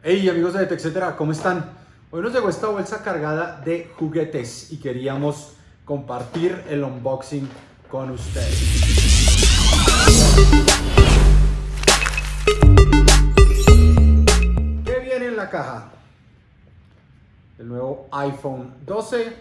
Hey amigos de TechCetera, ¿cómo están? Hoy nos llegó esta bolsa cargada de juguetes y queríamos compartir el unboxing con ustedes. ¿Qué viene en la caja? El nuevo iPhone 12,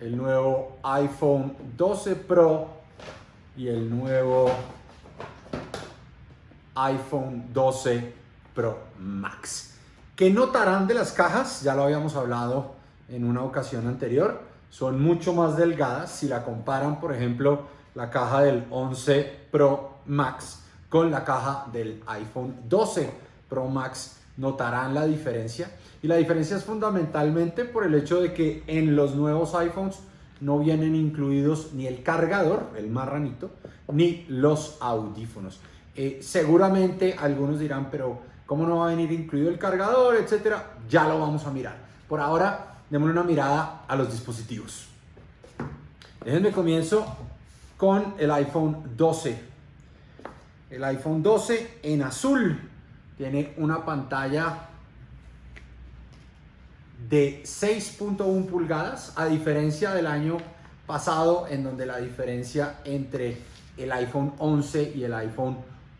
el nuevo iPhone 12 Pro y el nuevo iPhone 12 Pro Max. ¿Qué notarán de las cajas? Ya lo habíamos hablado en una ocasión anterior. Son mucho más delgadas si la comparan, por ejemplo, la caja del 11 Pro Max con la caja del iPhone 12 Pro Max. Notarán la diferencia. Y la diferencia es fundamentalmente por el hecho de que en los nuevos iPhones no vienen incluidos ni el cargador, el marranito, ni los audífonos. Eh, seguramente algunos dirán, pero ¿cómo no va a venir incluido el cargador, etcétera? Ya lo vamos a mirar. Por ahora, démosle una mirada a los dispositivos. Déjenme comienzo con el iPhone 12. El iPhone 12 en azul tiene una pantalla de 6.1 pulgadas, a diferencia del año pasado, en donde la diferencia entre el iPhone 11 y el iPhone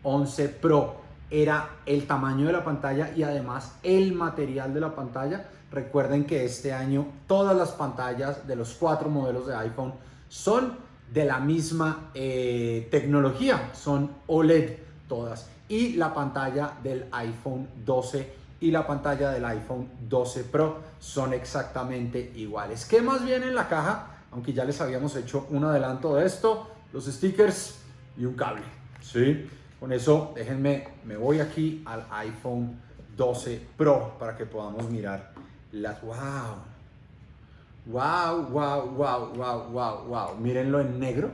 11 Pro era el tamaño de la pantalla y además el material de la pantalla. Recuerden que este año todas las pantallas de los cuatro modelos de iPhone son de la misma eh, tecnología, son OLED todas. Y la pantalla del iPhone 12 y la pantalla del iPhone 12 Pro son exactamente iguales. ¿Qué más viene en la caja? Aunque ya les habíamos hecho un adelanto de esto, los stickers y un cable. ¿sí? Con eso, déjenme, me voy aquí al iPhone 12 Pro para que podamos mirar las... ¡Wow! ¡Wow, wow, wow, wow, wow, wow! Mírenlo en negro,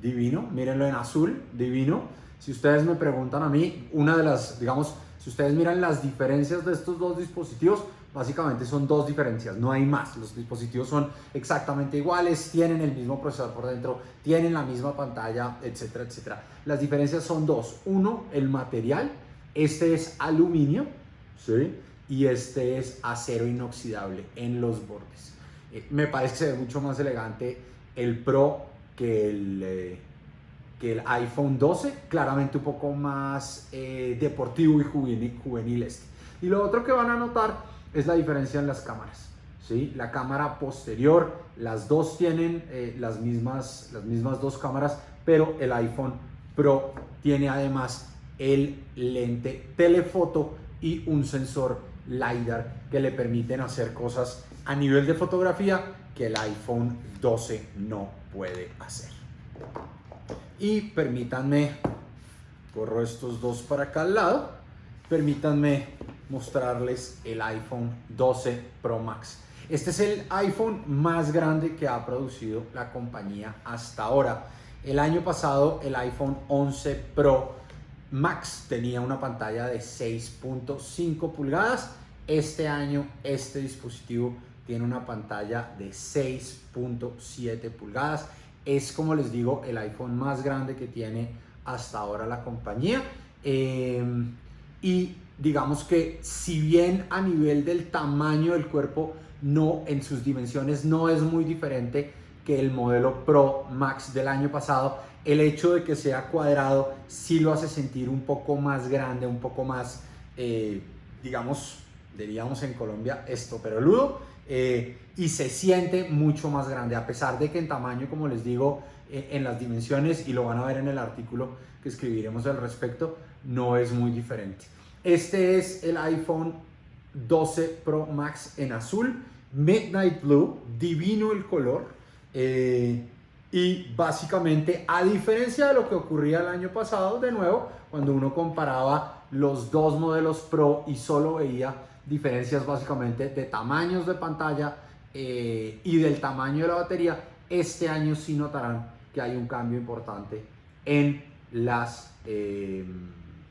divino. Mírenlo en azul, divino. Si ustedes me preguntan a mí, una de las, digamos, si ustedes miran las diferencias de estos dos dispositivos, básicamente son dos diferencias, no hay más. Los dispositivos son exactamente iguales, tienen el mismo procesador por dentro, tienen la misma pantalla, etcétera, etcétera. Las diferencias son dos. Uno, el material. Este es aluminio, ¿sí? Y este es acero inoxidable en los bordes. Eh, me parece que se ve mucho más elegante el Pro que el... Eh, que el iPhone 12, claramente un poco más eh, deportivo y juvenil, juvenil este. Y lo otro que van a notar es la diferencia en las cámaras. ¿sí? La cámara posterior, las dos tienen eh, las, mismas, las mismas dos cámaras, pero el iPhone Pro tiene además el lente telefoto y un sensor LiDAR que le permiten hacer cosas a nivel de fotografía que el iPhone 12 no puede hacer. Y permítanme, corro estos dos para acá al lado, permítanme mostrarles el iPhone 12 Pro Max. Este es el iPhone más grande que ha producido la compañía hasta ahora. El año pasado el iPhone 11 Pro Max tenía una pantalla de 6.5 pulgadas. Este año este dispositivo tiene una pantalla de 6.7 pulgadas es, como les digo, el iPhone más grande que tiene hasta ahora la compañía. Em, y digamos que si bien a nivel del tamaño del cuerpo, no en sus dimensiones no es muy diferente que el modelo Pro Max del año pasado, el hecho de que sea cuadrado sí lo hace sentir un poco más grande, un poco más, eh, digamos, diríamos en Colombia, esto, pero ludo eh, y se siente mucho más grande, a pesar de que en tamaño, como les digo, eh, en las dimensiones, y lo van a ver en el artículo que escribiremos al respecto, no es muy diferente. Este es el iPhone 12 Pro Max en azul, Midnight Blue, divino el color, eh, y básicamente, a diferencia de lo que ocurría el año pasado, de nuevo, cuando uno comparaba los dos modelos Pro y solo veía diferencias básicamente de tamaños de pantalla eh, y del tamaño de la batería, este año sí notarán que hay un cambio importante en las, eh,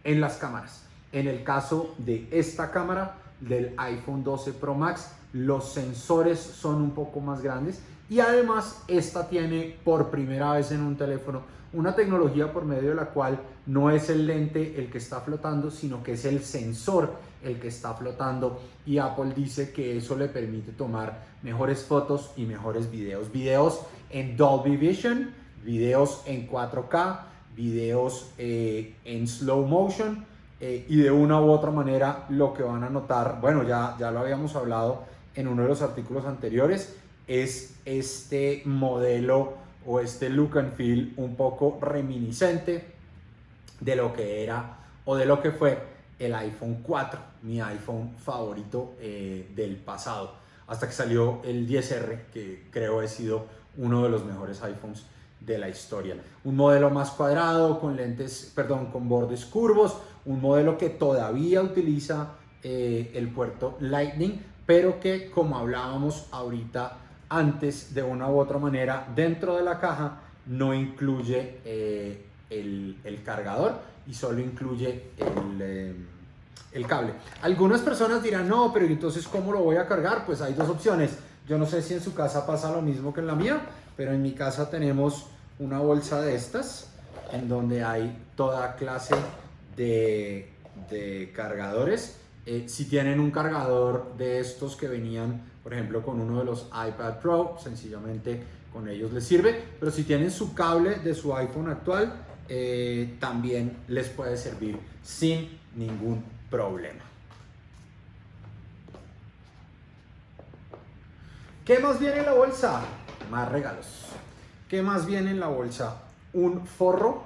en las cámaras. En el caso de esta cámara del iPhone 12 Pro Max, los sensores son un poco más grandes y además esta tiene por primera vez en un teléfono una tecnología por medio de la cual no es el lente el que está flotando, sino que es el sensor el que está flotando y Apple dice que eso le permite tomar mejores fotos y mejores videos. Videos en Dolby Vision, videos en 4K, videos eh, en slow motion eh, y de una u otra manera lo que van a notar, bueno ya, ya lo habíamos hablado en uno de los artículos anteriores, es este modelo o este look and feel un poco reminiscente de lo que era o de lo que fue el iPhone 4, mi iPhone favorito eh, del pasado, hasta que salió el 10R, que creo ha sido uno de los mejores iPhones de la historia. Un modelo más cuadrado, con lentes, perdón, con bordes curvos, un modelo que todavía utiliza eh, el puerto Lightning, pero que como hablábamos ahorita antes, de una u otra manera, dentro de la caja no incluye eh, el, cargador y solo incluye el, eh, el, cable. Algunas personas dirán, no, pero entonces ¿cómo lo voy a cargar? Pues hay dos opciones. Yo no sé si en su casa pasa lo mismo que en la mía, pero en mi casa tenemos una bolsa de estas en donde hay toda clase de, cargadores. Eh, si tienen un cargador de estos que venían, por ejemplo, con uno de los iPad Pro, sencillamente con ellos les sirve. Pero si tienen su cable de su iPhone actual, eh, también les puede servir sin ningún problema. ¿Qué más viene en la bolsa? Más regalos. ¿Qué más viene en la bolsa? Un forro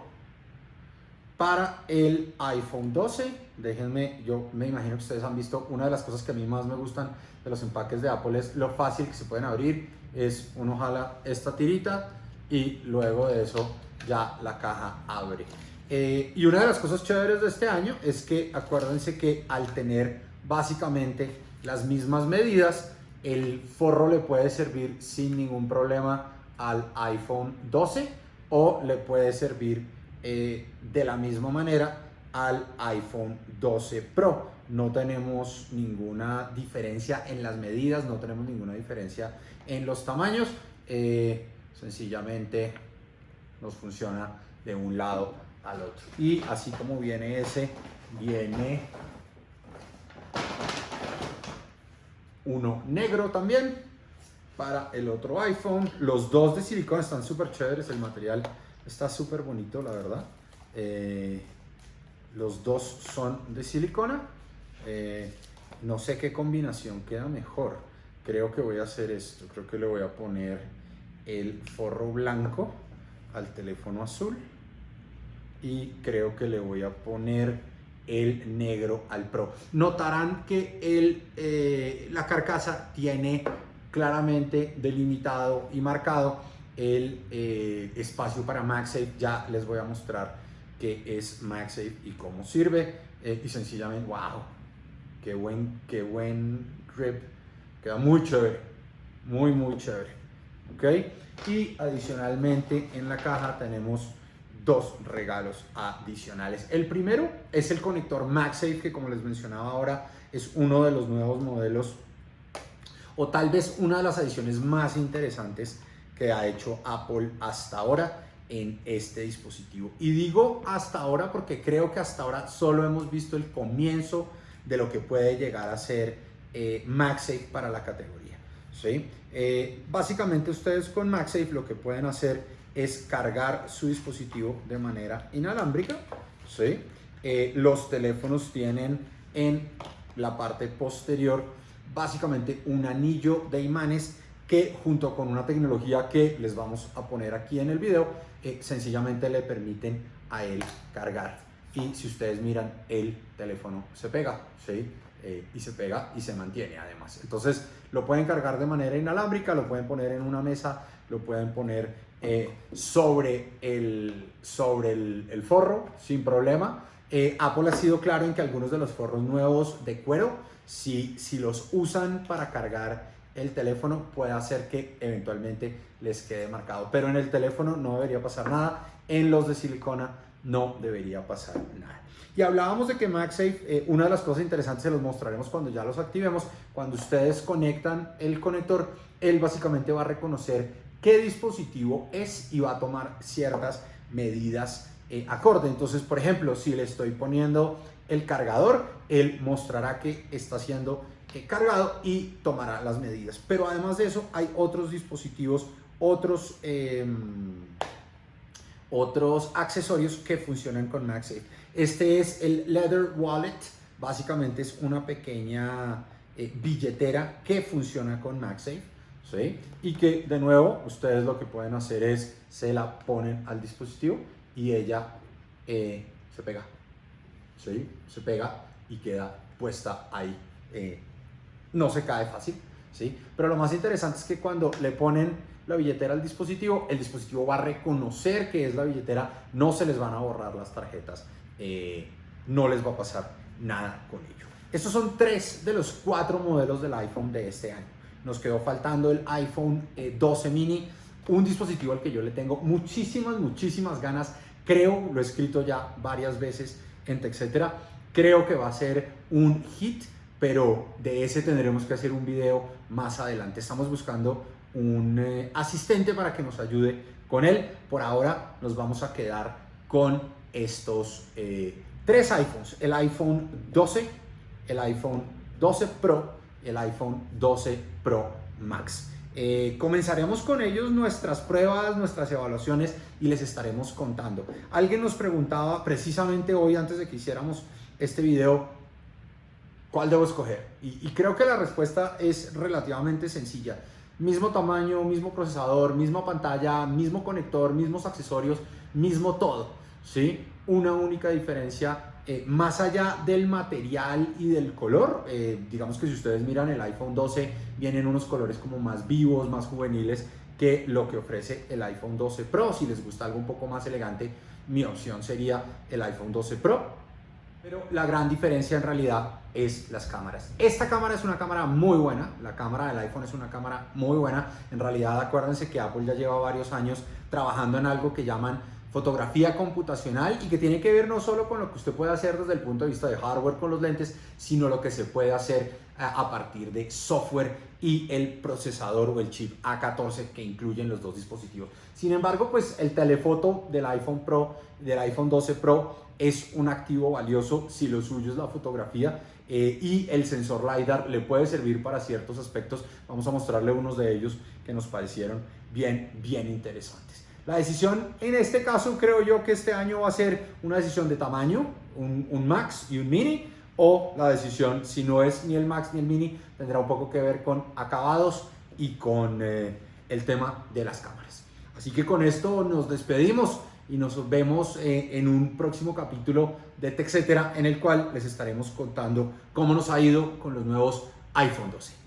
para el iPhone 12. Déjenme, yo me imagino que ustedes han visto, una de las cosas que a mí más me gustan de los empaques de Apple es lo fácil que se pueden abrir. Es uno jala esta tirita y luego de eso ya la caja abre. Eh, y una de las cosas chéveres de este año es que acuérdense que al tener básicamente las mismas medidas, el forro le puede servir sin ningún problema al iPhone 12 o le puede servir eh, de la misma manera al iPhone 12 Pro. No tenemos ninguna diferencia en las medidas, no tenemos ninguna diferencia en los tamaños. Eh, sencillamente nos funciona de un lado al otro. Y así como viene ese, viene uno negro también para el otro iPhone. Los dos de silicona están súper chéveres, el material está súper bonito, la verdad. Eh, los dos son de silicona. Eh, no sé qué combinación queda mejor. Creo que voy a hacer esto. Creo que le voy a poner el forro blanco al teléfono azul y creo que le voy a poner el negro al Pro. Notarán que el, eh, la carcasa tiene claramente delimitado y marcado el eh, espacio para MagSafe. Ya les voy a mostrar qué es MagSafe y cómo sirve. Eh, y sencillamente, wow, qué buen, qué buen grip. Queda muy chévere, muy, muy chévere. ¿Ok? Y adicionalmente en la caja tenemos dos regalos adicionales. El primero es el conector MagSafe que como les mencionaba ahora es uno de los nuevos modelos o tal vez una de las adiciones más interesantes que ha hecho Apple hasta ahora en este dispositivo. Y digo hasta ahora porque creo que hasta ahora solo hemos visto el comienzo de lo que puede llegar a ser eh, MagSafe para la categoría. ¿sí? Eh, básicamente ustedes con MagSafe lo que pueden hacer es cargar su dispositivo de manera inalámbrica. ¿sí? Eh, los teléfonos tienen en la parte posterior básicamente un anillo de imanes que junto con una tecnología que les vamos a poner aquí en el video, eh, sencillamente le permiten a él cargar. Y si ustedes miran, el teléfono se pega, ¿sí? Eh, y se pega y se mantiene además. Entonces lo pueden cargar de manera inalámbrica, lo pueden poner en una mesa, lo pueden poner eh, sobre, el, sobre el, forro sin problema. Eh, Apple ha sido claro en que algunos de los forros nuevos de cuero, si, si los usan para cargar el teléfono, puede hacer que eventualmente les quede marcado. Pero en el teléfono no debería pasar nada, en los de silicona no debería pasar nada. Y hablábamos de que MagSafe, eh, una de las cosas interesantes se los mostraremos cuando ya los activemos, cuando ustedes conectan el conector, él básicamente va a reconocer qué dispositivo es y va a tomar ciertas medidas eh, acorde. Entonces, por ejemplo, si le estoy poniendo el cargador, él mostrará que está siendo eh, cargado y tomará las medidas. Pero además de eso, hay otros dispositivos, otros, em, otros accesorios que funcionan con MagSafe. Este es el Leather Wallet, básicamente es una pequeña eh, billetera que funciona con MagSafe. Y que de nuevo ustedes lo que pueden hacer es se la ponen al dispositivo y ella eh, se pega. ¿sí? Se pega y queda puesta ahí. Eh, no se cae fácil. ¿sí? Pero lo más interesante es que cuando le ponen la billetera al dispositivo, el dispositivo va a reconocer que es la billetera, no se les van a borrar las tarjetas, no les va a pasar nada con ello. Estos son tres de los cuatro modelos del iPhone de este año. Nos quedó faltando el iPhone 12 eh, mini, un dispositivo al que yo le tengo muchísimas, muchísimas ganas. Creo, lo he escrito ya varias veces en TechCetera, creo que va a ser un hit, pero de ese tendremos que hacer un video más adelante. Estamos buscando un eh, asistente para que nos ayude con él. Por ahora nos vamos a quedar con estos eh, tres iPhones. El iPhone 12, el iPhone 12 Pro el iPhone 12 Pro Max. Eh, comenzaremos con ellos nuestras pruebas, nuestras evaluaciones y les estaremos contando. Alguien nos preguntaba precisamente hoy antes de que hiciéramos este video, ¿cuál debo escoger? Y, creo que la respuesta es relativamente sencilla. Mismo tamaño, mismo procesador, misma pantalla, mismo conector, mismos accesorios, mismo todo. ¿sí? Una única diferencia eh, más allá del material y del color, eh, digamos que si ustedes miran el iPhone 12, vienen unos colores como más vivos, más juveniles que lo que ofrece el iPhone 12 Pro. Si les gusta algo un poco más elegante, mi opción sería el iPhone 12 Pro. Pero la gran diferencia en realidad es las cámaras. Esta cámara es una cámara muy buena, la cámara del iPhone es una cámara muy buena. En realidad acuérdense que Apple ya lleva varios años trabajando en algo que llaman fotografía computacional y que tiene que ver no solo con lo que usted puede hacer desde el punto de vista de hardware con los lentes, sino lo que se puede hacer a partir de software y el procesador o el chip A14 que incluyen los dos dispositivos. Sin embargo, pues el telefoto del iPhone Pro, del iPhone 12 Pro es un activo valioso si lo suyo es la fotografía eh, y el sensor LiDAR le puede servir para ciertos aspectos. Vamos a mostrarle unos de ellos que nos parecieron bien, bien interesantes. La decisión en este caso creo yo que este año va a ser una decisión de tamaño, un, Max y un Mini, o la decisión si no es ni el Max ni el Mini, tendrá un poco que ver con acabados y con eh, el tema de las cámaras. Así que con esto nos despedimos y nos vemos eh, en un próximo capítulo de TechCetera en el cual les estaremos contando cómo nos ha ido con los nuevos iPhone 12.